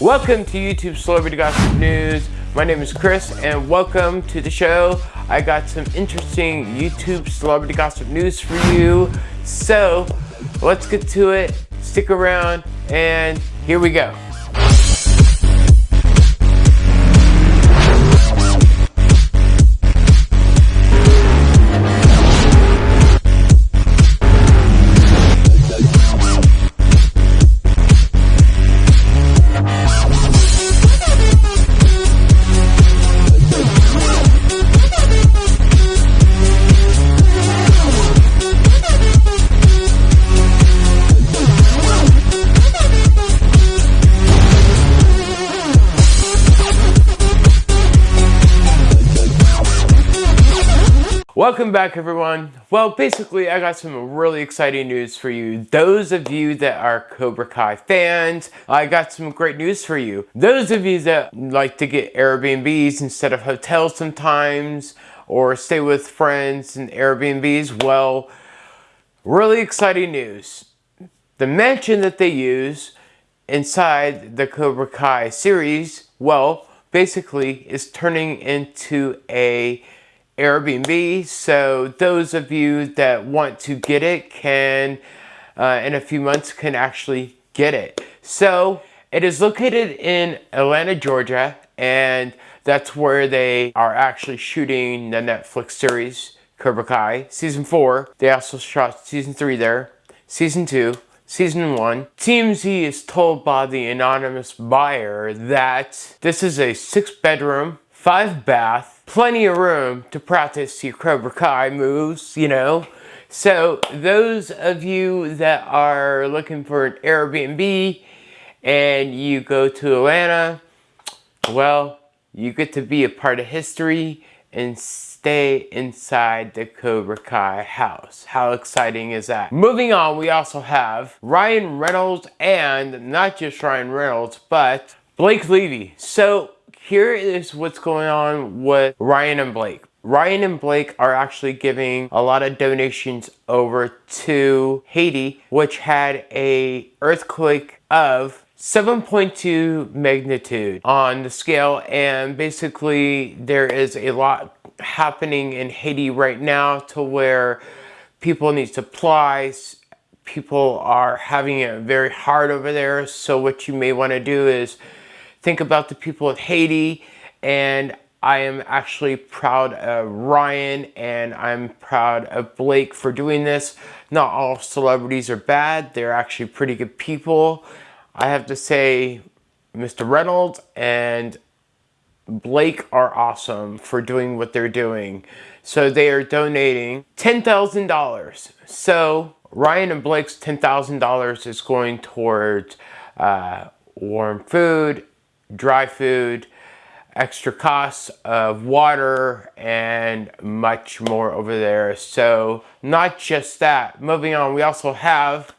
Welcome to YouTube Celebrity Gossip News. My name is Chris and welcome to the show. I got some interesting YouTube Celebrity Gossip News for you. So let's get to it. Stick around and here we go. Welcome back everyone. Well, basically I got some really exciting news for you. Those of you that are Cobra Kai fans, I got some great news for you. Those of you that like to get Airbnbs instead of hotels sometimes, or stay with friends in Airbnbs, well, really exciting news. The mansion that they use inside the Cobra Kai series, well, basically is turning into a Airbnb. So those of you that want to get it can, uh, in a few months, can actually get it. So it is located in Atlanta, Georgia, and that's where they are actually shooting the Netflix series Cobra Kai season four. They also shot season three there, season two, season one. TMZ is told by the anonymous buyer that this is a six bedroom, five bath, plenty of room to practice your Cobra Kai moves, you know. So those of you that are looking for an Airbnb and you go to Atlanta, well, you get to be a part of history and stay inside the Cobra Kai house. How exciting is that? Moving on, we also have Ryan Reynolds and not just Ryan Reynolds, but Blake Lively. So here is what's going on with Ryan and Blake. Ryan and Blake are actually giving a lot of donations over to Haiti, which had a earthquake of 7.2 magnitude on the scale. And basically there is a lot happening in Haiti right now to where people need supplies. People are having it very hard over there. So what you may want to do is think about the people of Haiti and I am actually proud of Ryan and I'm proud of Blake for doing this. Not all celebrities are bad. They're actually pretty good people. I have to say Mr. Reynolds and Blake are awesome for doing what they're doing. So they are donating $10,000. So Ryan and Blake's $10,000 is going towards uh, warm food dry food, extra costs of water, and much more over there. So not just that. Moving on, we also have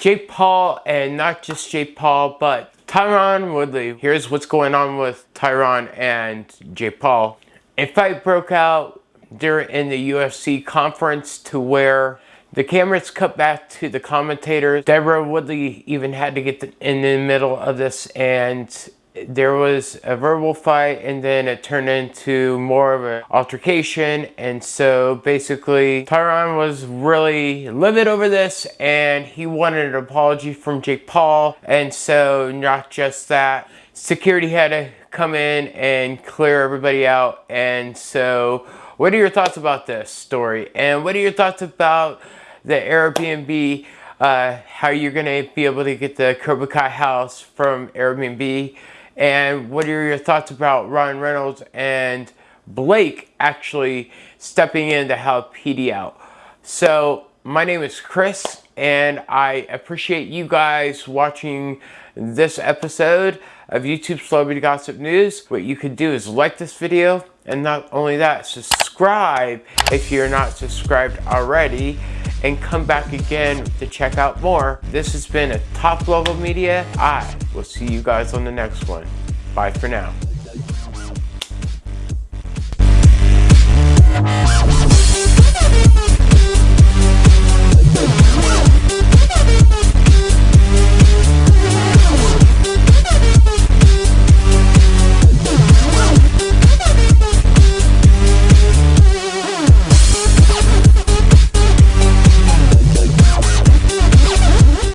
Jake Paul, and not just Jake Paul, but Tyron Woodley. Here's what's going on with Tyron and Jake Paul. A fight broke out during in the UFC conference to where the cameras cut back to the commentators. Deborah Woodley even had to get in the middle of this and there was a verbal fight and then it turned into more of an altercation. And so basically Tyron was really livid over this and he wanted an apology from Jake Paul. And so not just that security had to come in and clear everybody out. And so what are your thoughts about this story? And what are your thoughts about the Airbnb uh, how you're gonna be able to get the Cobra house from Airbnb and what are your thoughts about Ryan Reynolds and Blake actually stepping in to help PD out? So my name is Chris and I appreciate you guys watching this episode of YouTube Celebrity Gossip News. What you could do is like this video and not only that, subscribe if you're not subscribed already and come back again to check out more. This has been a top level media. I will see you guys on the next one. Bye for now.